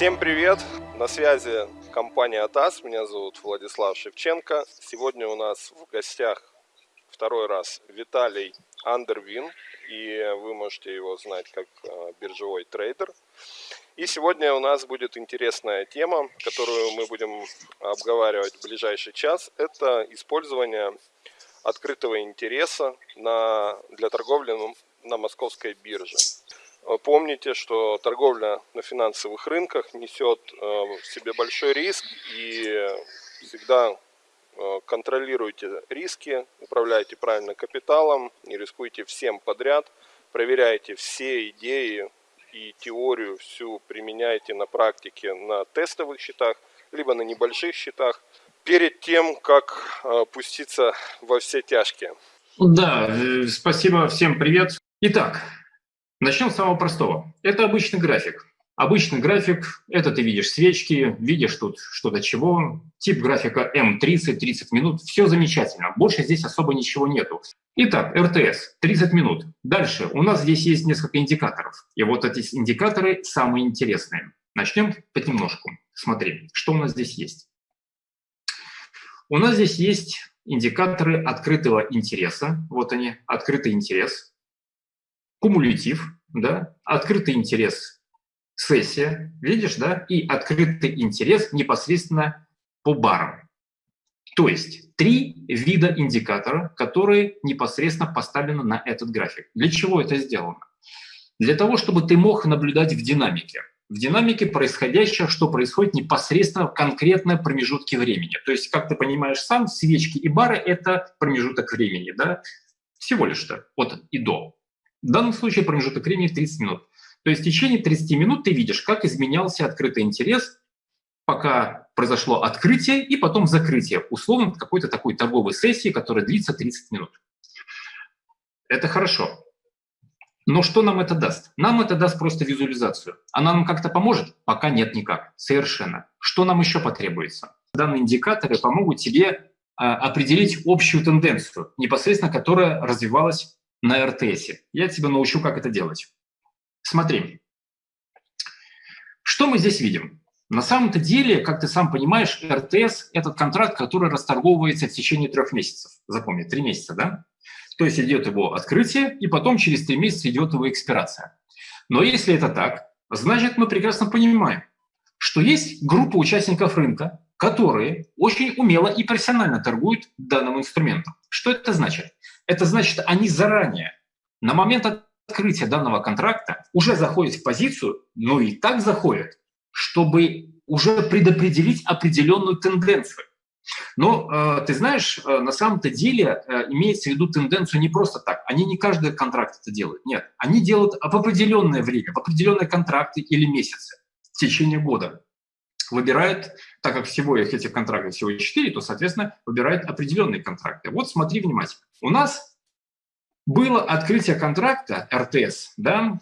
Всем привет! На связи компания АТАС, меня зовут Владислав Шевченко. Сегодня у нас в гостях второй раз Виталий Андервин, и вы можете его знать как э, биржевой трейдер. И сегодня у нас будет интересная тема, которую мы будем обговаривать в ближайший час. Это использование открытого интереса на, для торговли на московской бирже. Э, помните, что торговля на финансовых рынках несет э, в себе большой риск и всегда э, контролируйте риски, управляйте правильно капиталом, не рискуйте всем подряд, проверяйте все идеи и теорию всю применяйте на практике на тестовых счетах, либо на небольших счетах, перед тем, как пуститься во все тяжкие. Да, спасибо, всем привет. Итак, Начнем с самого простого. Это обычный график. Обычный график – это ты видишь свечки, видишь тут что-то чего. Тип графика М30, 30 минут. Все замечательно. Больше здесь особо ничего нету. Итак, РТС – 30 минут. Дальше. У нас здесь есть несколько индикаторов. И вот эти индикаторы самые интересные. Начнем понемножку. Смотри, что у нас здесь есть. У нас здесь есть индикаторы открытого интереса. Вот они, открытый интерес кумулятив, да, открытый интерес сессия, видишь, да, и открытый интерес непосредственно по барам. То есть три вида индикатора, которые непосредственно поставлены на этот график. Для чего это сделано? Для того, чтобы ты мог наблюдать в динамике. В динамике происходящее, что происходит непосредственно в конкретном промежутке времени. То есть, как ты понимаешь сам, свечки и бары – это промежуток времени, да, всего лишь-то, от и до. В данном случае промежуток времени 30 минут. То есть в течение 30 минут ты видишь, как изменялся открытый интерес, пока произошло открытие и потом закрытие, условно какой-то такой торговой сессии, которая длится 30 минут. Это хорошо. Но что нам это даст? Нам это даст просто визуализацию. Она нам как-то поможет? Пока нет никак. Совершенно. Что нам еще потребуется? Данные индикаторы помогут тебе а, определить общую тенденцию, непосредственно которая развивалась на РТС. Я тебя научу, как это делать. Смотри, что мы здесь видим? На самом-то деле, как ты сам понимаешь, РТС – это контракт, который расторговывается в течение трех месяцев. Запомни, три месяца, да? То есть идет его открытие, и потом через три месяца идет его экспирация. Но если это так, значит, мы прекрасно понимаем, что есть группа участников рынка, которые очень умело и профессионально торгуют данным инструментом. Что это значит? Это значит, они заранее, на момент открытия данного контракта, уже заходят в позицию, но и так заходят, чтобы уже предопределить определенную тенденцию. Но э, ты знаешь, э, на самом-то деле э, имеется в виду тенденцию не просто так. Они не каждый контракт это делают. Нет, они делают в определенное время, в определенные контракты или месяцы в течение года. Выбирают, так как всего их этих контрактов всего 4, то, соответственно, выбирают определенные контракты. Вот смотри внимательно. У нас было открытие контракта РТС, да?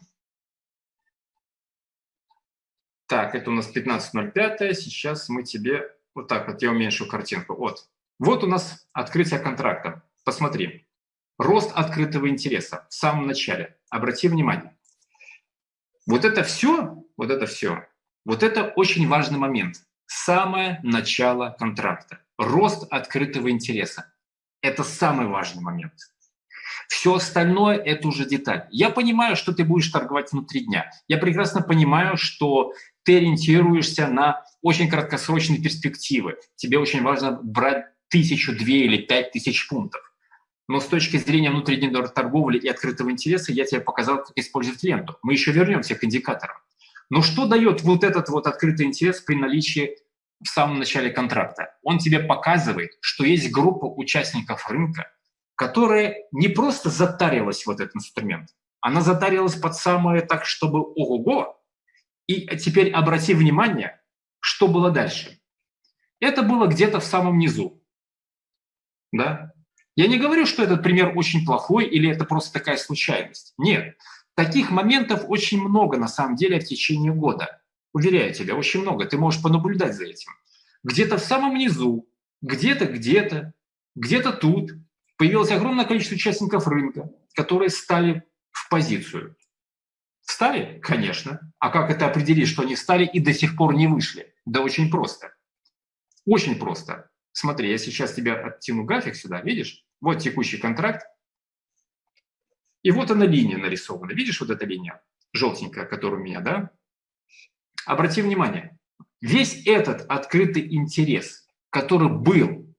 Так, это у нас 15.05, сейчас мы тебе... Вот так вот, я уменьшу картинку. Вот. Вот у нас открытие контракта. Посмотри. Рост открытого интереса в самом начале. Обрати внимание. Вот это все, вот это все, вот это очень важный момент. Самое начало контракта. Рост открытого интереса. Это самый важный момент. Все остальное – это уже деталь. Я понимаю, что ты будешь торговать внутри дня. Я прекрасно понимаю, что ты ориентируешься на очень краткосрочные перспективы. Тебе очень важно брать тысячу, две или пять тысяч пунктов. Но с точки зрения внутренней торговли и открытого интереса я тебе показал, как использовать ленту. Мы еще вернемся к индикаторам. Но что дает вот этот вот открытый интерес при наличии в самом начале контракта. Он тебе показывает, что есть группа участников рынка, которая не просто затарилась в этот инструмент, она затарилась под самое так, чтобы ого-го. И теперь обрати внимание, что было дальше. это было где-то в самом низу. Да? Я не говорю, что этот пример очень плохой или это просто такая случайность. Нет. Таких моментов очень много на самом деле в течение года. Уверяю тебя, очень много. Ты можешь понаблюдать за этим. Где-то в самом низу, где-то, где-то, где-то тут появилось огромное количество участников рынка, которые стали в позицию. Встали? Конечно. А как это определить, что они встали и до сих пор не вышли? Да очень просто. Очень просто. Смотри, я сейчас тебе оттяну график сюда, видишь? Вот текущий контракт. И вот она линия нарисована. Видишь вот эта линия желтенькая, которая у меня, да? Обрати внимание, весь этот открытый интерес, который был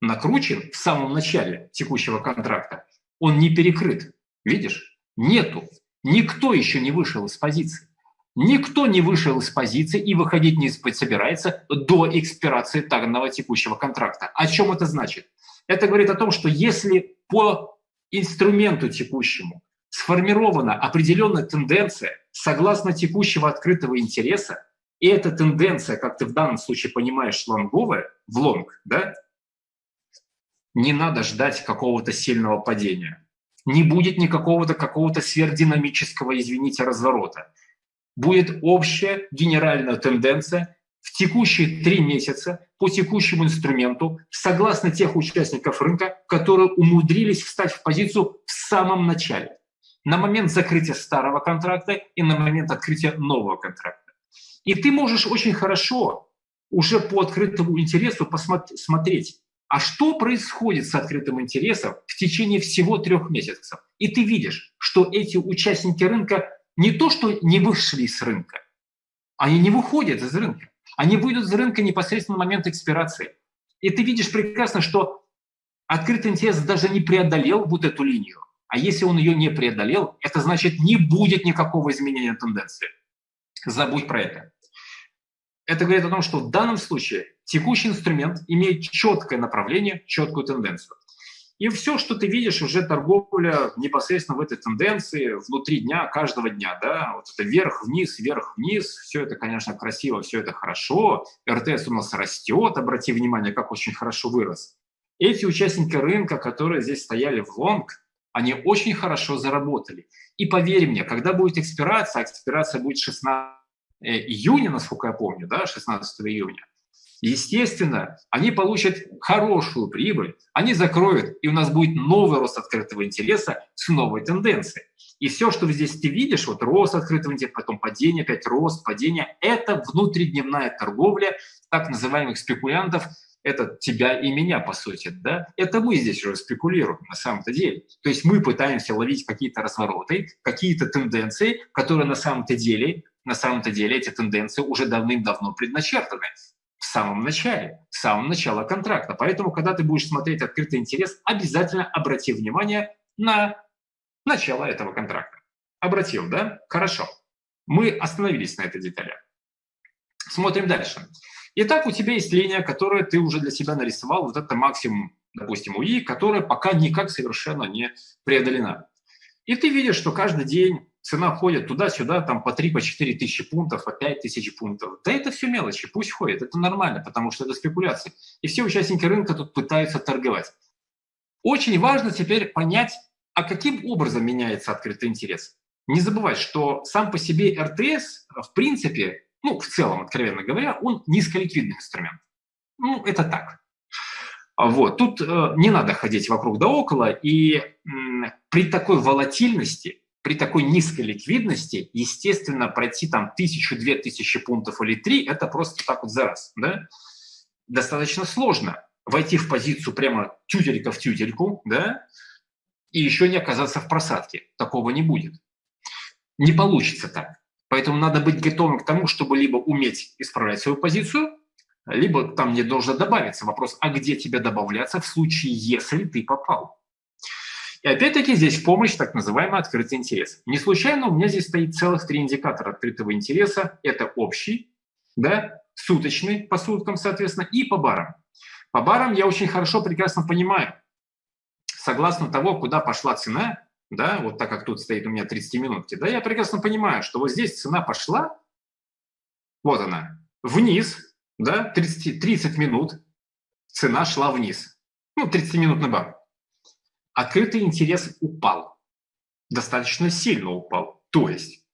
накручен в самом начале текущего контракта, он не перекрыт. Видишь? Нету. Никто еще не вышел из позиции. Никто не вышел из позиции и выходить не собирается до экспирации данного текущего контракта. О чем это значит? Это говорит о том, что если по инструменту текущему сформирована определенная тенденция согласно текущего открытого интереса, и эта тенденция, как ты в данном случае понимаешь, лонговая, в лонг, да, не надо ждать какого-то сильного падения. Не будет никакого-то какого-то сверхдинамического, извините, разворота. Будет общая генеральная тенденция в текущие три месяца по текущему инструменту, согласно тех участников рынка, которые умудрились встать в позицию в самом начале, на момент закрытия старого контракта и на момент открытия нового контракта. И ты можешь очень хорошо уже по открытому интересу посмотреть, а что происходит с открытым интересом в течение всего трех месяцев. И ты видишь, что эти участники рынка не то, что не вышли с рынка, они не выходят из рынка. Они выйдут из рынка непосредственно в момент экспирации. И ты видишь прекрасно, что открытый интерес даже не преодолел вот эту линию. А если он ее не преодолел, это значит не будет никакого изменения тенденции. Забудь про это. Это говорит о том, что в данном случае текущий инструмент имеет четкое направление, четкую тенденцию. И все, что ты видишь, уже торговля непосредственно в этой тенденции внутри дня, каждого дня. Да? Вот это вверх-вниз, вверх-вниз. Все это, конечно, красиво, все это хорошо. РТС у нас растет, обрати внимание, как очень хорошо вырос. Эти участники рынка, которые здесь стояли в лонг, они очень хорошо заработали. И поверь мне, когда будет экспирация, а экспирация будет 16 э, июня, насколько я помню, да, 16 июня, Естественно, они получат хорошую прибыль, они закроют, и у нас будет новый рост открытого интереса с новой тенденцией. И все, что здесь ты видишь, вот рост открытого интереса, потом падение, опять рост, падение, это внутридневная торговля так называемых спекулянтов, это тебя и меня, по сути, да? Это мы здесь уже спекулируем на самом-то деле. То есть мы пытаемся ловить какие-то развороты, какие-то тенденции, которые на самом-то деле, на самом-то деле эти тенденции уже давным-давно предначертаны в самом начале, в самом начале контракта. Поэтому, когда ты будешь смотреть открытый интерес, обязательно обрати внимание на начало этого контракта. Обратил, да? Хорошо. Мы остановились на этой детали. Смотрим дальше. Итак, у тебя есть линия, которую ты уже для себя нарисовал. Вот это максимум, допустим, УИ, которая пока никак совершенно не преодолена. И ты видишь, что каждый день цена ходит туда-сюда, там по 3, по 4 тысячи пунктов, по 5 тысяч пунктов. Да это все мелочи, пусть ходит, это нормально, потому что это спекуляции. И все участники рынка тут пытаются торговать. Очень важно теперь понять, а каким образом меняется открытый интерес. Не забывай, что сам по себе РТС, в принципе, ну, в целом, откровенно говоря, он низколиквидный инструмент. Ну, это так. Вот. Тут э, не надо ходить вокруг да около, и э, при такой волатильности при такой низкой ликвидности, естественно, пройти там тысячу, две тысячи пунктов или три, это просто так вот за раз. Да? Достаточно сложно войти в позицию прямо тютелька в тютельку, да, и еще не оказаться в просадке. Такого не будет. Не получится так. Поэтому надо быть готовым к тому, чтобы либо уметь исправлять свою позицию, либо там не должно добавиться вопрос, а где тебе добавляться в случае, если ты попал. И опять-таки здесь в помощь так называемый открытый интерес. Не случайно у меня здесь стоит целых три индикатора открытого интереса. Это общий, да, суточный по суткам, соответственно, и по барам. По барам я очень хорошо, прекрасно понимаю, согласно того, куда пошла цена, да, вот так как тут стоит у меня 30 минутки, да, я прекрасно понимаю, что вот здесь цена пошла, вот она, вниз, да, 30, 30 минут цена шла вниз. Ну, 30-минутный бар. Открытый интерес упал. Достаточно сильно упал. То есть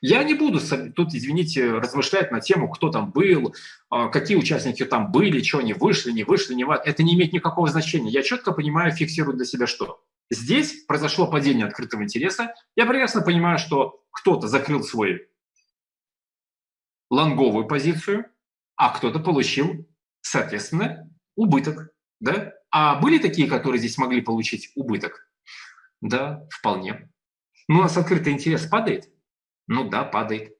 я не буду тут, извините, размышлять на тему, кто там был, а, какие участники там были, что они вышли, не вышли, не Это не имеет никакого значения. Я четко понимаю, фиксирую для себя что. Здесь произошло падение открытого интереса. Я прекрасно понимаю, что кто-то закрыл свой лонговую позицию, а кто-то получил, соответственно, убыток. Да? А были такие, которые здесь могли получить убыток? Да, вполне. Но у нас открытый интерес падает? Ну да, падает.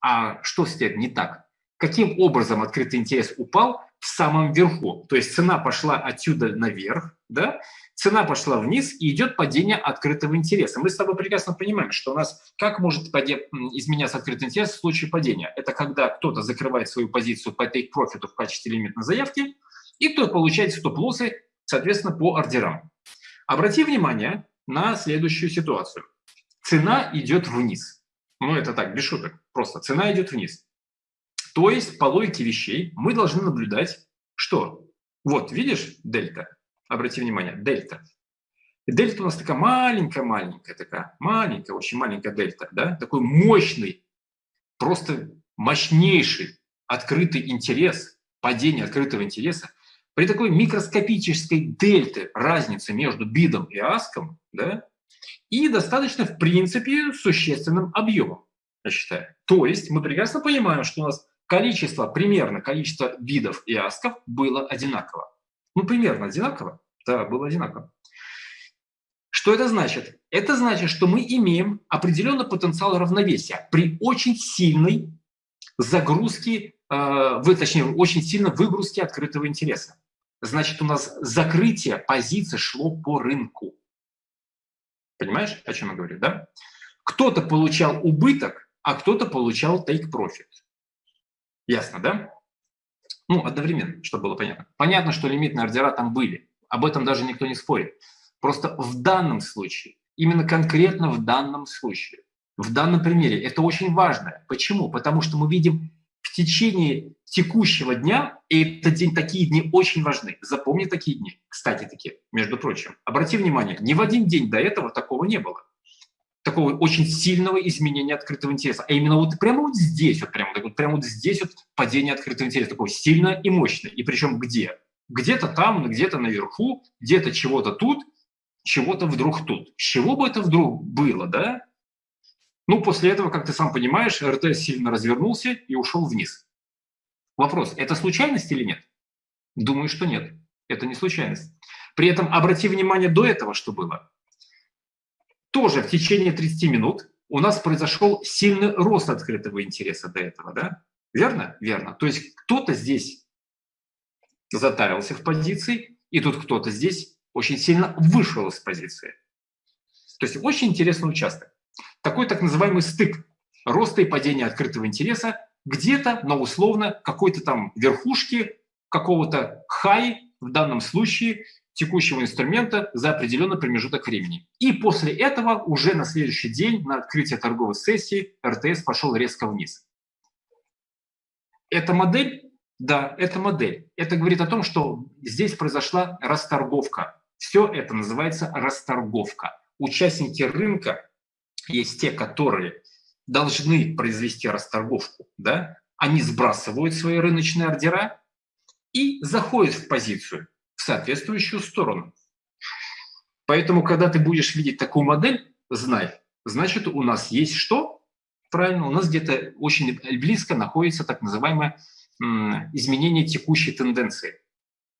А что с этим не так? Каким образом открытый интерес упал в самом верху? То есть цена пошла отсюда наверх, да? цена пошла вниз и идет падение открытого интереса. Мы с тобой прекрасно понимаем, что у нас как может изменяться открытый интерес в случае падения? Это когда кто-то закрывает свою позицию по take profit в качестве лимитной заявки, и кто получает стоп-лоссы, соответственно, по ордерам. Обрати внимание на следующую ситуацию. Цена идет вниз. Ну, это так, без шуток. Просто цена идет вниз. То есть, по логике вещей, мы должны наблюдать, что? Вот, видишь, дельта? Обрати внимание, дельта. Дельта у нас такая маленькая-маленькая, такая маленькая, очень маленькая дельта, да? Такой мощный, просто мощнейший открытый интерес, падение открытого интереса. При такой микроскопической дельте разницы между бидом и аском, да, и достаточно, в принципе, существенным объемом, я считаю. То есть мы прекрасно понимаем, что у нас количество, примерно количество видов и асков было одинаково. Ну, примерно одинаково. Да, было одинаково. Что это значит? Это значит, что мы имеем определенный потенциал равновесия при очень сильной загрузке, вы, точнее, очень сильно выгрузке открытого интереса. Значит, у нас закрытие позиции шло по рынку. Понимаешь, о чем я говорю, да? Кто-то получал убыток, а кто-то получал take profit. Ясно, да? Ну, одновременно, чтобы было понятно. Понятно, что лимитные ордера там были. Об этом даже никто не спорит. Просто в данном случае, именно конкретно в данном случае, в данном примере, это очень важно. Почему? Потому что мы видим в течение текущего дня, и этот день, такие дни очень важны. Запомни такие дни, кстати таки, между прочим. Обрати внимание, ни в один день до этого такого не было. Такого очень сильного изменения открытого интереса. А именно вот прямо вот здесь, вот прямо, вот прямо вот здесь вот падение открытого интереса, такое сильное и мощное. И причем где? Где-то там, где-то наверху, где-то чего-то тут, чего-то вдруг тут. С чего бы это вдруг было, да? Ну, после этого, как ты сам понимаешь, РТ сильно развернулся и ушел вниз. Вопрос, это случайность или нет? Думаю, что нет. Это не случайность. При этом обрати внимание до этого, что было. Тоже в течение 30 минут у нас произошел сильный рост открытого интереса до этого, да? Верно? Верно. То есть кто-то здесь затарился в позиции, и тут кто-то здесь очень сильно вышел из позиции. То есть очень интересный участок. Такой так называемый стык роста и падения открытого интереса где-то на условно какой-то там верхушке какого-то хай, в данном случае текущего инструмента за определенный промежуток времени. И после этого уже на следующий день на открытие торговой сессии РТС пошел резко вниз. Эта модель, да, это модель. Это говорит о том, что здесь произошла расторговка. Все это называется расторговка. Участники рынка есть те, которые должны произвести расторговку, да, они сбрасывают свои рыночные ордера и заходят в позицию, в соответствующую сторону. Поэтому, когда ты будешь видеть такую модель, знай, значит, у нас есть что? Правильно, у нас где-то очень близко находится так называемое изменение текущей тенденции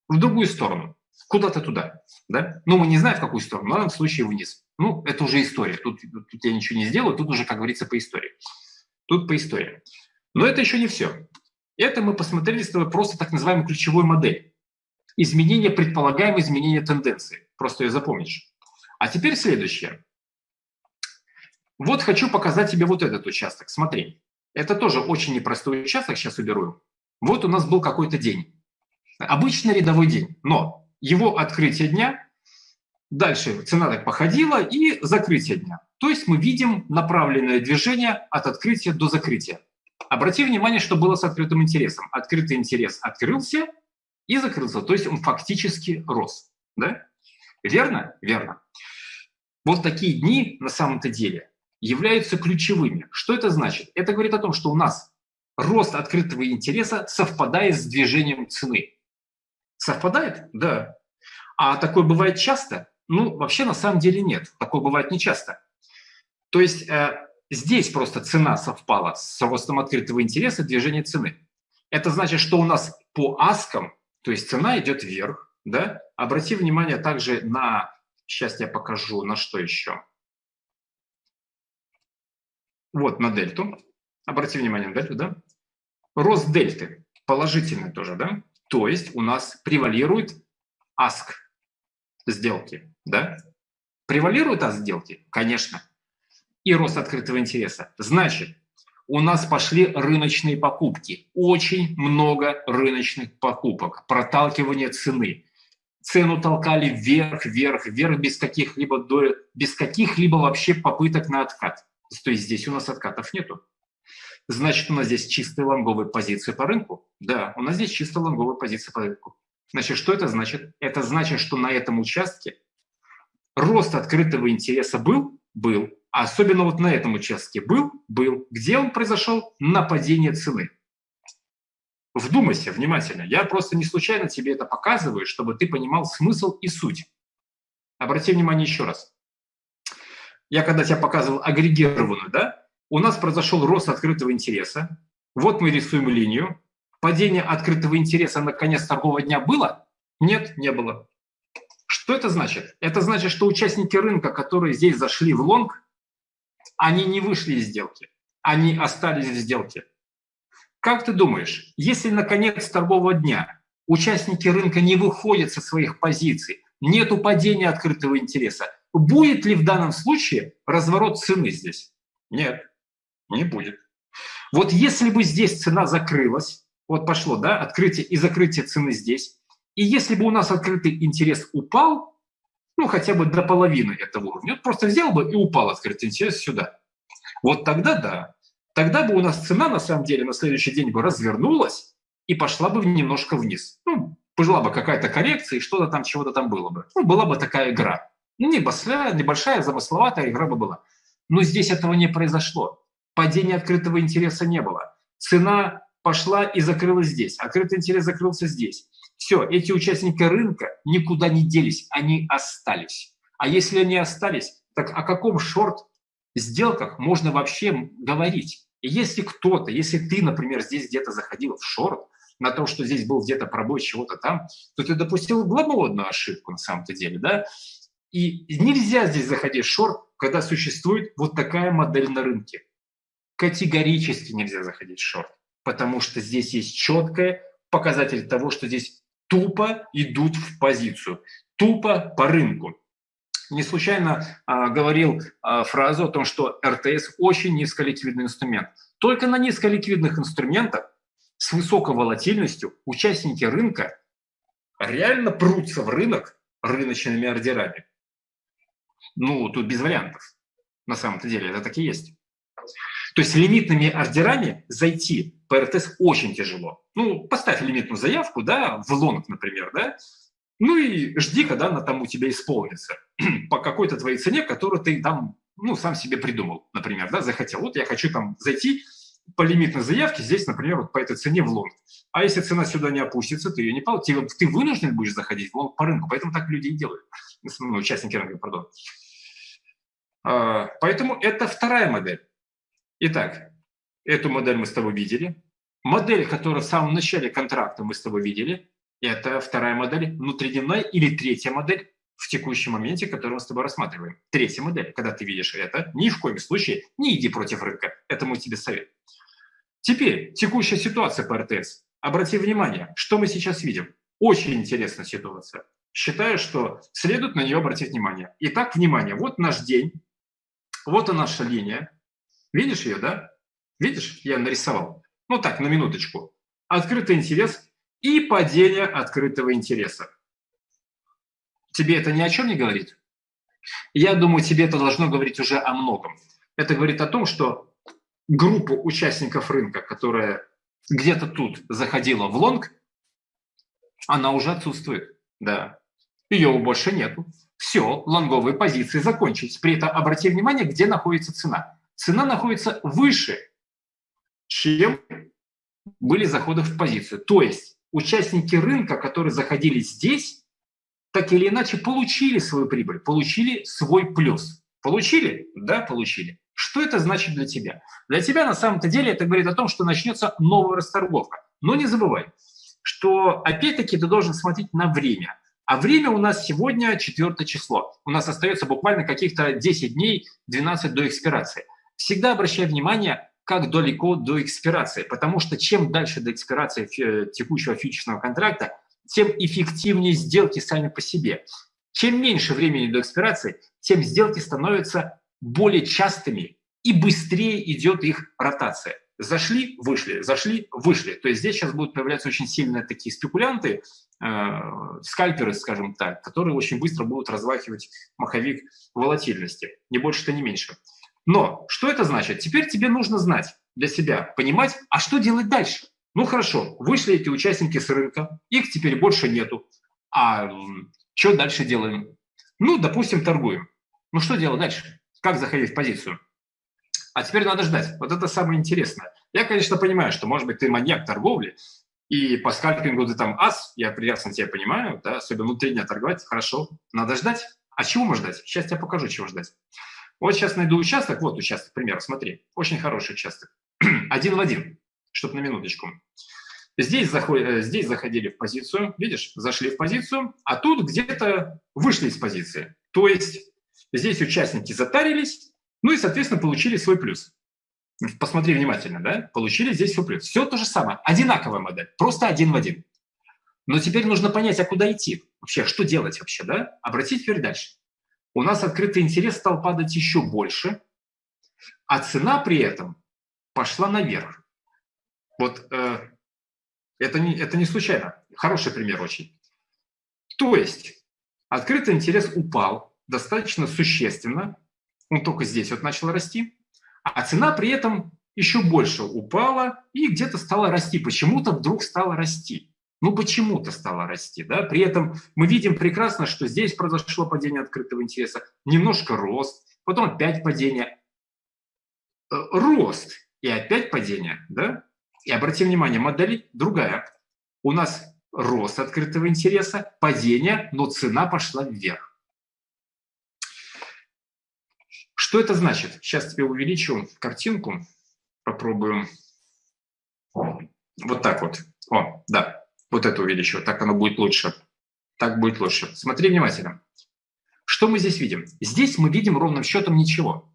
в другую сторону, куда-то туда. Да? Ну, мы не знаем, в какую сторону, но в данном случае вниз. Ну, это уже история. Тут, тут я ничего не сделаю, тут уже, как говорится, по истории. Тут по истории. Но это еще не все. Это мы посмотрели с тобой просто так называемую ключевую модель. Изменение, предполагаемое изменение тенденции. Просто ее запомнишь. А теперь следующее. Вот хочу показать тебе вот этот участок. Смотри. Это тоже очень непростой участок, сейчас уберу. Вот у нас был какой-то день. Обычный рядовой день. Но его открытие дня Дальше цена так походила и закрытие дня. То есть мы видим направленное движение от открытия до закрытия. Обрати внимание, что было с открытым интересом. Открытый интерес открылся и закрылся, то есть он фактически рос. Да? Верно? Верно. Вот такие дни на самом-то деле являются ключевыми. Что это значит? Это говорит о том, что у нас рост открытого интереса совпадает с движением цены. Совпадает? Да. А такое бывает часто? Ну, вообще на самом деле нет. Такое бывает нечасто. То есть э, здесь просто цена совпала с ростом открытого интереса движения цены. Это значит, что у нас по аскам, то есть цена идет вверх, да? Обрати внимание также на, сейчас я покажу, на что еще. Вот на дельту. Обрати внимание на дельту, да? Рост дельты положительный тоже, да? То есть у нас превалирует аск сделки, да? Превалирует аск сделки? Конечно. И рост открытого интереса. Значит, у нас пошли рыночные покупки. Очень много рыночных покупок. Проталкивание цены. Цену толкали вверх, вверх, вверх без каких-либо без каких-либо вообще попыток на откат. То есть здесь у нас откатов нету. Значит, у нас здесь чистые лонговые позиции по рынку? Да, у нас здесь чисто лонговые позиции по рынку. Значит, что это значит? Это значит, что на этом участке рост открытого интереса был? Был. А особенно вот на этом участке был? Был. Где он произошел? На падение цены. Вдумайся внимательно. Я просто не случайно тебе это показываю, чтобы ты понимал смысл и суть. Обрати внимание еще раз. Я когда тебе показывал агрегированную, да, у нас произошел рост открытого интереса. Вот мы рисуем линию. Падение открытого интереса на конец торгового дня было? Нет, не было. Что это значит? Это значит, что участники рынка, которые здесь зашли в лонг, они не вышли из сделки, они остались в сделке. Как ты думаешь, если на конец торгового дня участники рынка не выходят со своих позиций, нет падения открытого интереса, будет ли в данном случае разворот цены здесь? Нет. Не будет. Вот если бы здесь цена закрылась, вот пошло, да, открытие и закрытие цены здесь, и если бы у нас открытый интерес упал, ну, хотя бы до половины этого уровня, вот просто взял бы и упал открытый интерес сюда. Вот тогда да. Тогда бы у нас цена, на самом деле, на следующий день бы развернулась и пошла бы немножко вниз. Ну, пожила бы какая-то коррекция, и что-то там, чего-то там было бы. Ну, была бы такая игра. Ну, небольшая, небольшая, замысловатая игра бы была. Но здесь этого не произошло падения открытого интереса не было. Цена пошла и закрылась здесь. Открытый интерес закрылся здесь. Все, эти участники рынка никуда не делись, они остались. А если они остались, так о каком шорт сделках можно вообще говорить? И если кто-то, если ты, например, здесь где-то заходил в шорт, на то, что здесь был где-то пробой чего-то там, то ты допустил глобальную ошибку на самом-то деле, да? И нельзя здесь заходить в шорт, когда существует вот такая модель на рынке категорически нельзя заходить в шорт, потому что здесь есть четкий показатель того, что здесь тупо идут в позицию, тупо по рынку. Не случайно а, говорил а, фразу о том, что РТС очень низколиквидный инструмент. Только на низколиквидных инструментах с высокой волатильностью участники рынка реально прутся в рынок рыночными ордерами. Ну, тут без вариантов. На самом-то деле это так и есть. То есть лимитными ордерами зайти по РТС очень тяжело. Ну, поставь лимитную заявку, да, в лонг, например, да, ну и жди, когда она там у тебя исполнится по какой-то твоей цене, которую ты там, ну, сам себе придумал, например, да, захотел. Вот я хочу там зайти по лимитной заявке здесь, например, вот по этой цене в лонг. А если цена сюда не опустится, ты ее не получишь. Ты, ты вынужден будешь заходить в лонг по рынку, поэтому так люди и делают, ну, участники рынка, пардон. А, поэтому это вторая модель. Итак, эту модель мы с тобой видели. Модель, которую в самом начале контракта мы с тобой видели, это вторая модель внутридневная или третья модель в текущем моменте, которую мы с тобой рассматриваем. Третья модель, когда ты видишь это, ни в коем случае не иди против рынка. Это мой тебе совет. Теперь текущая ситуация по РТС. Обрати внимание, что мы сейчас видим. Очень интересная ситуация. Считаю, что следует на нее обратить внимание. Итак, внимание, вот наш день, вот и наша линия, Видишь ее, да? Видишь, я нарисовал. Ну так, на минуточку. Открытый интерес и падение открытого интереса. Тебе это ни о чем не говорит? Я думаю, тебе это должно говорить уже о многом. Это говорит о том, что группу участников рынка, которая где-то тут заходила в лонг, она уже отсутствует. Да. Ее больше нету. Все, лонговые позиции закончились. При этом обрати внимание, где находится цена. Цена находится выше, чем были заходы в позицию. То есть участники рынка, которые заходили здесь, так или иначе получили свою прибыль, получили свой плюс. Получили? Да, получили. Что это значит для тебя? Для тебя на самом-то деле это говорит о том, что начнется новая расторговка. Но не забывай, что опять-таки ты должен смотреть на время. А время у нас сегодня 4 число. У нас остается буквально каких-то 10 дней, 12 до экспирации. Всегда обращай внимание, как далеко до экспирации, потому что чем дальше до экспирации текущего фьючерсного контракта, тем эффективнее сделки сами по себе. Чем меньше времени до экспирации, тем сделки становятся более частыми и быстрее идет их ротация. Зашли, вышли, зашли, вышли. То есть здесь сейчас будут появляться очень сильные такие спекулянты, э, скальперы, скажем так, которые очень быстро будут размахивать маховик волатильности. Не больше-то, не меньше. Но что это значит? Теперь тебе нужно знать для себя, понимать, а что делать дальше? Ну хорошо, вышли эти участники с рынка, их теперь больше нету. А что дальше делаем? Ну, допустим, торгуем. Ну что делать дальше? Как заходить в позицию? А теперь надо ждать. Вот это самое интересное. Я, конечно, понимаю, что, может быть, ты маньяк торговли, и по скальпингу ты там ас, я прекрасно тебя понимаю, да, особенно внутри дня торговать, хорошо. Надо ждать. А чего можно ждать? Сейчас я покажу, чего ждать. Вот сейчас найду участок, вот участок, пример, смотри, очень хороший участок. один в один, чтобы на минуточку. Здесь, заходи, э, здесь заходили в позицию, видишь, зашли в позицию, а тут где-то вышли из позиции. То есть здесь участники затарились, ну и, соответственно, получили свой плюс. Посмотри внимательно, да? Получили здесь свой плюс. Все то же самое, одинаковая модель, просто один в один. Но теперь нужно понять, а куда идти? Вообще, что делать вообще, да? Обратить теперь дальше. У нас открытый интерес стал падать еще больше, а цена при этом пошла наверх. Вот э, это не, это не случайно. Хороший пример очень. То есть открытый интерес упал достаточно существенно, он только здесь вот начал расти, а цена при этом еще больше упала и где-то стала расти. Почему-то вдруг стала расти. Ну, почему-то стала расти. Да? При этом мы видим прекрасно, что здесь произошло падение открытого интереса, немножко рост, потом опять падение. Э, рост и опять падение. Да? И обратим внимание, модель другая. У нас рост открытого интереса, падение, но цена пошла вверх. Что это значит? Сейчас тебе увеличу картинку, попробую. Вот так вот. О, да, вот это увеличу, так оно будет лучше. Так будет лучше. Смотри внимательно. Что мы здесь видим? Здесь мы видим ровным счетом ничего.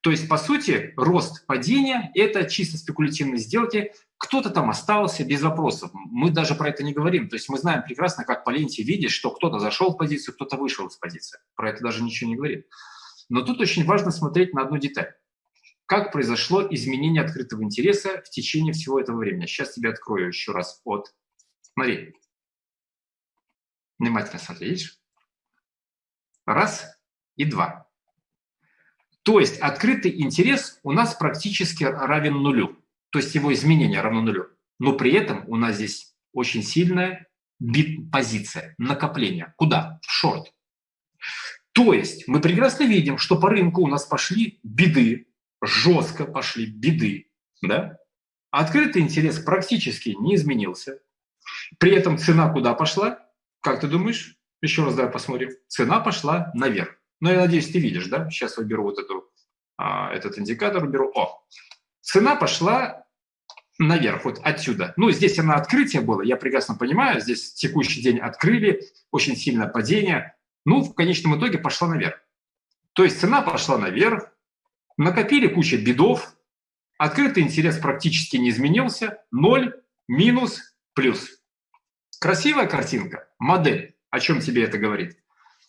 То есть, по сути, рост падения – это чисто спекулятивные сделки. Кто-то там остался без вопросов. Мы даже про это не говорим. То есть мы знаем прекрасно, как по ленте видишь, что кто-то зашел в позицию, кто-то вышел из позиции. Про это даже ничего не говорим. Но тут очень важно смотреть на одну деталь. Как произошло изменение открытого интереса в течение всего этого времени. Сейчас тебе открою еще раз от... Смотри. Внимательно смотри, видишь? Раз и два. То есть открытый интерес у нас практически равен нулю, то есть его изменение равно нулю. Но при этом у нас здесь очень сильная бит-позиция, накопление. Куда? В шорт. То есть мы прекрасно видим, что по рынку у нас пошли беды, жестко пошли беды. Да? Открытый интерес практически не изменился. При этом цена куда пошла? Как ты думаешь? Еще раз давай посмотрим. Цена пошла наверх. Но я надеюсь, ты видишь, да? Сейчас выберу вот эту, а, этот индикатор, уберу. О, цена пошла наверх, вот отсюда. Ну, здесь она открытие было, я прекрасно понимаю, здесь текущий день открыли, очень сильное падение. Ну, в конечном итоге пошла наверх. То есть цена пошла наверх, накопили кучу бедов, открытый интерес практически не изменился, ноль, минус, плюс. Красивая картинка, модель. О чем тебе это говорит?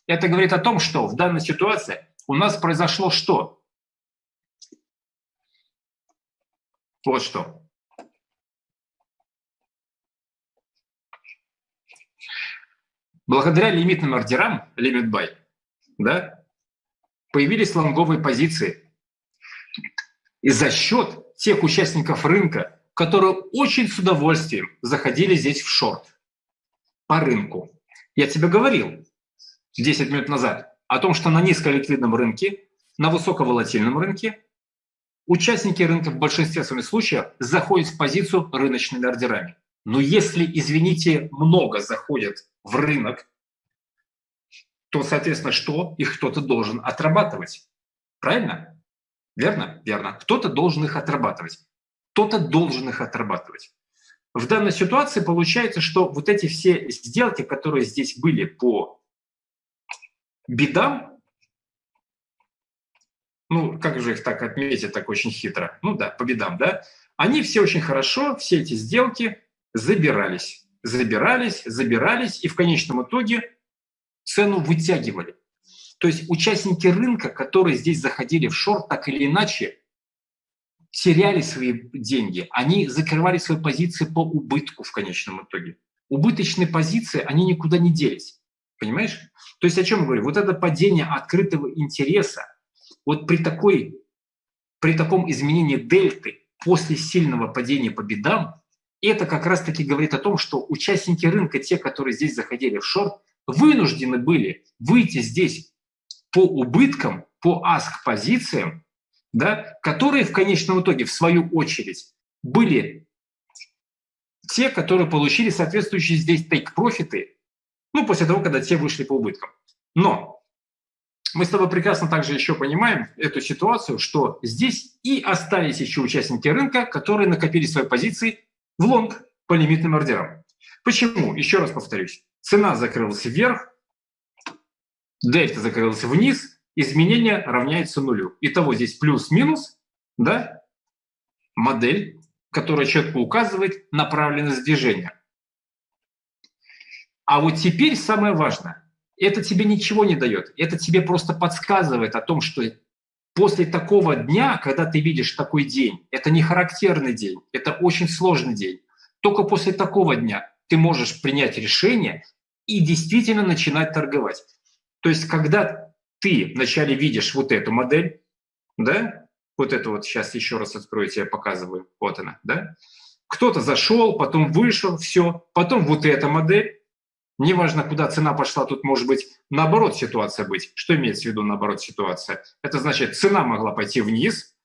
Это говорит о том, что в данной ситуации у нас произошло что? Вот что. Благодаря лимитным ордерам, limit buy, да, появились лонговые позиции. И за счет тех участников рынка, которые очень с удовольствием заходили здесь в шорт по рынку. Я тебе говорил 10 минут назад о том, что на низколиквидном рынке, на высоковолатильном рынке участники рынка в большинстве своих случаев заходят в позицию рыночными ордерами. Но если, извините, много заходят в рынок, то, соответственно, что? Их кто-то должен отрабатывать. Правильно? Верно? Верно. Кто-то должен их отрабатывать. Кто-то должен их отрабатывать. В данной ситуации получается, что вот эти все сделки, которые здесь были по бедам, ну, как же их так отметить, так очень хитро, ну да, по бедам, да, они все очень хорошо, все эти сделки забирались, забирались, забирались, и в конечном итоге цену вытягивали. То есть участники рынка, которые здесь заходили в шорт, так или иначе, теряли свои деньги, они закрывали свои позиции по убытку в конечном итоге. Убыточные позиции, они никуда не делись. Понимаешь? То есть о чем я говорю? Вот это падение открытого интереса, вот при, такой, при таком изменении дельты после сильного падения по бедам, это как раз-таки говорит о том, что участники рынка, те, которые здесь заходили в шорт, вынуждены были выйти здесь по убыткам, по аск-позициям, да, которые в конечном итоге, в свою очередь, были те, которые получили соответствующие здесь тейк-профиты, ну, после того, когда те вышли по убыткам. Но мы с тобой прекрасно также еще понимаем эту ситуацию, что здесь и остались еще участники рынка, которые накопили свои позиции в лонг по лимитным ордерам. Почему? Еще раз повторюсь. Цена закрылась вверх, дельта закрылась вниз, изменение равняется нулю. Итого здесь плюс-минус, да, модель, которая четко указывает направленность движения. А вот теперь самое важное. Это тебе ничего не дает. Это тебе просто подсказывает о том, что после такого дня, когда ты видишь такой день, это не характерный день, это очень сложный день. Только после такого дня ты можешь принять решение и действительно начинать торговать. То есть, когда ты вначале видишь вот эту модель, да, вот это вот сейчас еще раз открою, тебе показываю, вот она, да, кто-то зашел, потом вышел, все, потом вот эта модель, неважно, куда цена пошла, тут может быть наоборот ситуация быть. Что имеется в виду наоборот ситуация? Это значит, цена могла пойти вниз,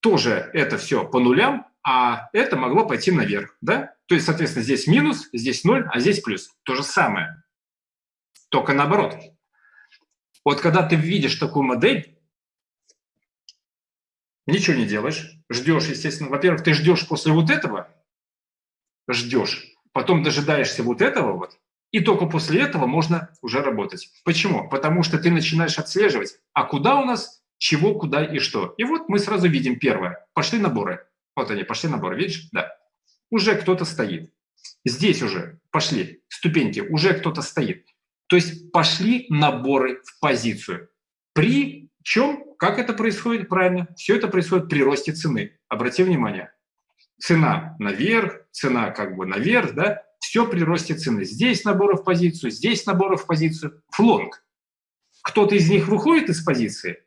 тоже это все по нулям, а это могло пойти наверх, да? То есть, соответственно, здесь минус, здесь ноль, а здесь плюс. То же самое, только наоборот. Вот когда ты видишь такую модель, ничего не делаешь, ждешь, естественно. Во-первых, ты ждешь после вот этого, ждешь, потом дожидаешься вот этого вот, и только после этого можно уже работать. Почему? Потому что ты начинаешь отслеживать, а куда у нас, чего, куда и что. И вот мы сразу видим первое. Пошли наборы. Вот они, пошли наборы, видишь? Да. Уже кто-то стоит. Здесь уже пошли ступеньки, уже кто-то стоит. То есть пошли наборы в позицию. При чем, как это происходит правильно? Все это происходит при росте цены. Обрати внимание. Цена наверх, цена как бы наверх, да? Все при росте цены. Здесь наборы в позицию, здесь наборы в позицию. Флонг. Кто-то из них выходит из позиции?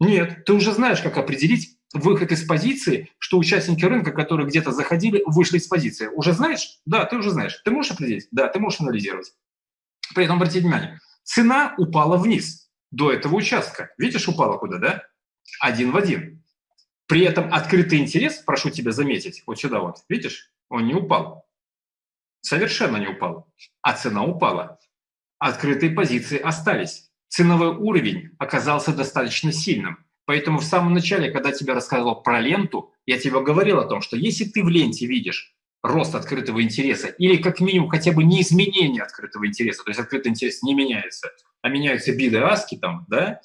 Нет. Ты уже знаешь, как определить выход из позиции, что участники рынка, которые где-то заходили, вышли из позиции. Уже знаешь? Да, ты уже знаешь. Ты можешь определить? Да, ты можешь анализировать. При этом обратите внимание, цена упала вниз до этого участка. Видишь, упала куда, да? Один в один. При этом открытый интерес, прошу тебя заметить, вот сюда вот, видишь, он не упал. Совершенно не упал. А цена упала. Открытые позиции остались. Ценовой уровень оказался достаточно сильным. Поэтому в самом начале, когда я тебе рассказывал про ленту, я тебе говорил о том, что если ты в ленте видишь рост открытого интереса или как минимум хотя бы не изменение открытого интереса, то есть открытый интерес не меняется, а меняются биды, аски там, да,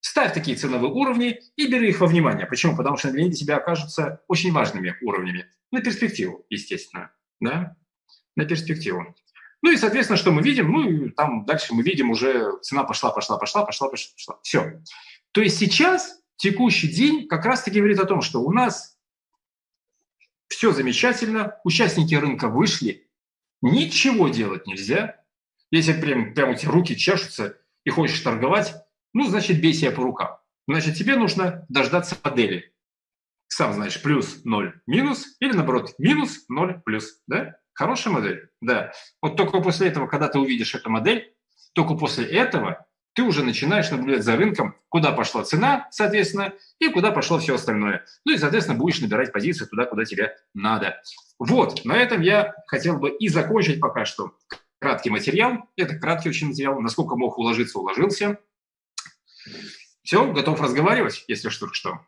ставь такие ценовые уровни и бери их во внимание. Почему? Потому что для тебя окажутся очень важными уровнями. На перспективу, естественно, да, на перспективу. Ну и, соответственно, что мы видим? Ну и там дальше мы видим уже цена пошла, пошла, пошла, пошла, пошла, пошла. Все. То есть сейчас, текущий день, как раз-таки говорит о том, что у нас все замечательно, участники рынка вышли, ничего делать нельзя. Если прям, прям у тебя руки чешутся и хочешь торговать, ну, значит, бей себя по рукам. Значит, тебе нужно дождаться модели. сам знаешь, плюс 0, минус, или наоборот, минус 0, плюс, да? Хорошая модель, да. Вот только после этого, когда ты увидишь эту модель, только после этого ты уже начинаешь наблюдать за рынком, куда пошла цена, соответственно, и куда пошло все остальное. Ну и, соответственно, будешь набирать позиции туда, куда тебе надо. Вот, на этом я хотел бы и закончить пока что краткий материал. Это краткий очень материал. Насколько мог уложиться, уложился. Все, готов разговаривать, если что, что.